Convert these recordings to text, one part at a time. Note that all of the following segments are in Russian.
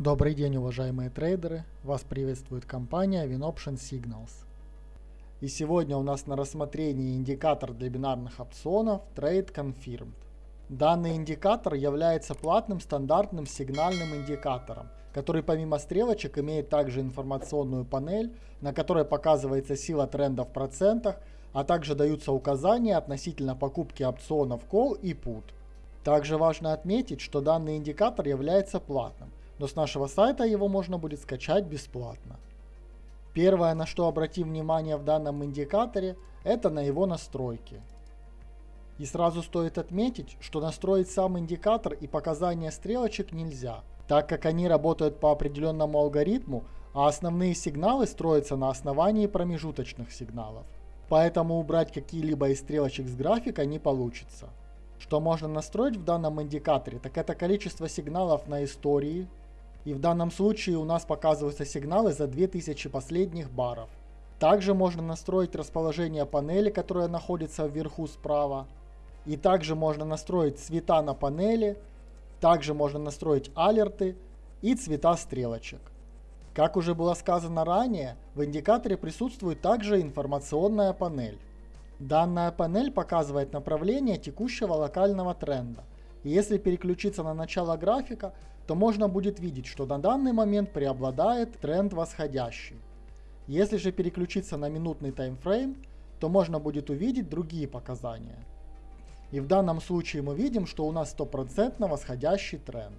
Добрый день, уважаемые трейдеры! Вас приветствует компания WinOption Signals. И сегодня у нас на рассмотрении индикатор для бинарных опционов Trade Confirmed. Данный индикатор является платным стандартным сигнальным индикатором, который помимо стрелочек имеет также информационную панель, на которой показывается сила тренда в процентах, а также даются указания относительно покупки опционов Call и Put. Также важно отметить, что данный индикатор является платным, но с нашего сайта его можно будет скачать бесплатно. Первое, на что обратим внимание в данном индикаторе, это на его настройки. И сразу стоит отметить, что настроить сам индикатор и показания стрелочек нельзя, так как они работают по определенному алгоритму, а основные сигналы строятся на основании промежуточных сигналов. Поэтому убрать какие-либо из стрелочек с графика не получится. Что можно настроить в данном индикаторе, так это количество сигналов на истории, и в данном случае у нас показываются сигналы за 2000 последних баров. Также можно настроить расположение панели, которая находится вверху справа. И также можно настроить цвета на панели. Также можно настроить алерты и цвета стрелочек. Как уже было сказано ранее, в индикаторе присутствует также информационная панель. Данная панель показывает направление текущего локального тренда. Если переключиться на начало графика, то можно будет видеть, что на данный момент преобладает тренд восходящий. Если же переключиться на минутный таймфрейм, то можно будет увидеть другие показания. И в данном случае мы видим, что у нас стопроцентно восходящий тренд.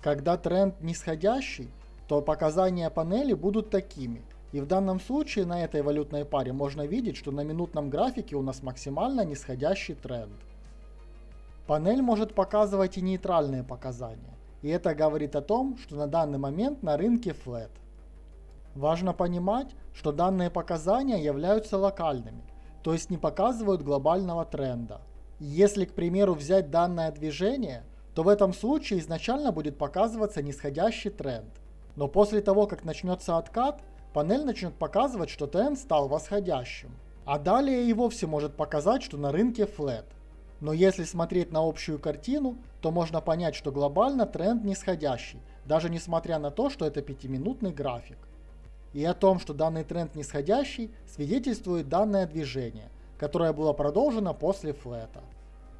Когда тренд нисходящий, то показания панели будут такими. И в данном случае на этой валютной паре можно видеть, что на минутном графике у нас максимально нисходящий тренд. Панель может показывать и нейтральные показания, и это говорит о том, что на данный момент на рынке flat. Важно понимать, что данные показания являются локальными, то есть не показывают глобального тренда. Если, к примеру, взять данное движение, то в этом случае изначально будет показываться нисходящий тренд. Но после того, как начнется откат, панель начнет показывать, что тренд стал восходящим. А далее и вовсе может показать, что на рынке flat. Но если смотреть на общую картину, то можно понять, что глобально тренд нисходящий, даже несмотря на то, что это пятиминутный график. И о том, что данный тренд нисходящий, свидетельствует данное движение, которое было продолжено после флета.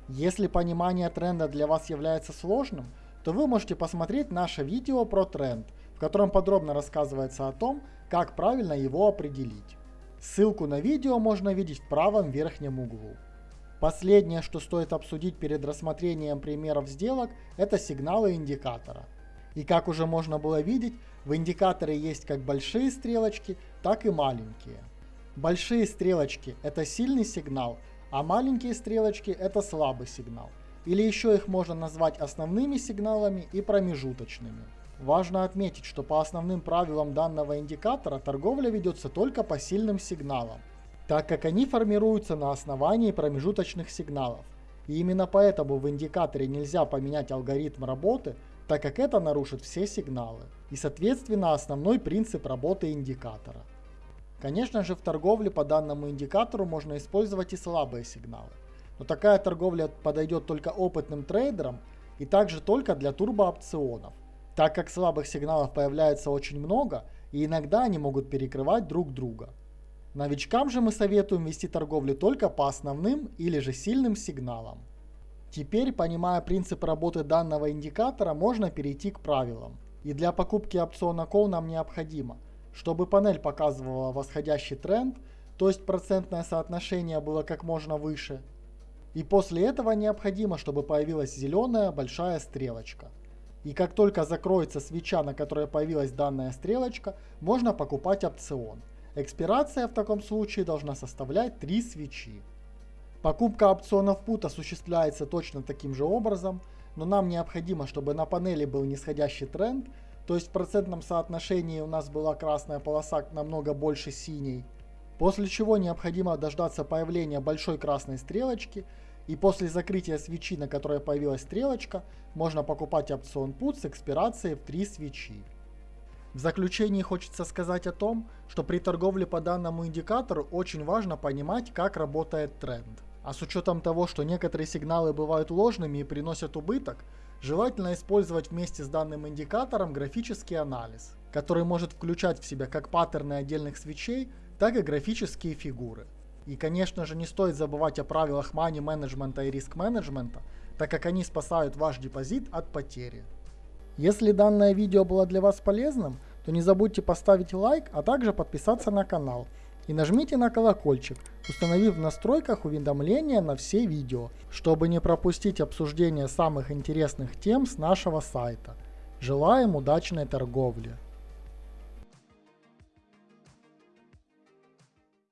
Если понимание тренда для вас является сложным, то вы можете посмотреть наше видео про тренд, в котором подробно рассказывается о том, как правильно его определить. Ссылку на видео можно видеть в правом верхнем углу. Последнее, что стоит обсудить перед рассмотрением примеров сделок, это сигналы индикатора. И как уже можно было видеть, в индикаторе есть как большие стрелочки, так и маленькие. Большие стрелочки – это сильный сигнал, а маленькие стрелочки – это слабый сигнал. Или еще их можно назвать основными сигналами и промежуточными. Важно отметить, что по основным правилам данного индикатора торговля ведется только по сильным сигналам, так как они формируются на основании промежуточных сигналов. И именно поэтому в индикаторе нельзя поменять алгоритм работы, так как это нарушит все сигналы. И соответственно основной принцип работы индикатора. Конечно же в торговле по данному индикатору можно использовать и слабые сигналы. Но такая торговля подойдет только опытным трейдерам и также только для турбоопционов, так как слабых сигналов появляется очень много и иногда они могут перекрывать друг друга. Новичкам же мы советуем вести торговлю только по основным или же сильным сигналам. Теперь, понимая принцип работы данного индикатора, можно перейти к правилам. И для покупки опциона Call нам необходимо, чтобы панель показывала восходящий тренд, то есть процентное соотношение было как можно выше. И после этого необходимо, чтобы появилась зеленая большая стрелочка. И как только закроется свеча, на которой появилась данная стрелочка, можно покупать опцион. Экспирация в таком случае должна составлять 3 свечи. Покупка опционов пут осуществляется точно таким же образом, но нам необходимо, чтобы на панели был нисходящий тренд, то есть в процентном соотношении у нас была красная полоса намного больше синей, после чего необходимо дождаться появления большой красной стрелочки, и после закрытия свечи, на которой появилась стрелочка, можно покупать опцион пут с экспирацией в 3 свечи. В заключении хочется сказать о том, что при торговле по данному индикатору очень важно понимать, как работает тренд. А с учетом того, что некоторые сигналы бывают ложными и приносят убыток, желательно использовать вместе с данным индикатором графический анализ, который может включать в себя как паттерны отдельных свечей, так и графические фигуры. И, конечно же, не стоит забывать о правилах money менеджмента и риск менеджмента, так как они спасают ваш депозит от потери. Если данное видео было для вас полезным, то не забудьте поставить лайк, а также подписаться на канал. И нажмите на колокольчик, установив в настройках уведомления на все видео, чтобы не пропустить обсуждение самых интересных тем с нашего сайта. Желаем удачной торговли!